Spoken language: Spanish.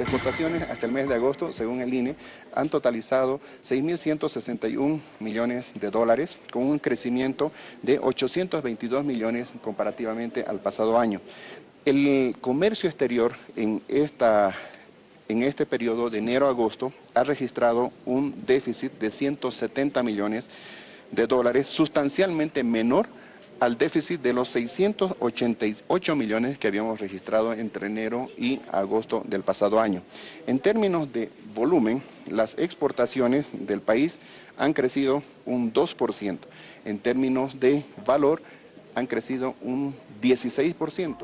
exportaciones hasta el mes de agosto, según el INE, han totalizado 6.161 millones de dólares, con un crecimiento de 822 millones comparativamente al pasado año. El comercio exterior en, esta, en este periodo de enero a agosto ha registrado un déficit de 170 millones de dólares, sustancialmente menor al déficit de los 688 millones que habíamos registrado entre enero y agosto del pasado año. En términos de volumen, las exportaciones del país han crecido un 2%. En términos de valor, han crecido un 16%.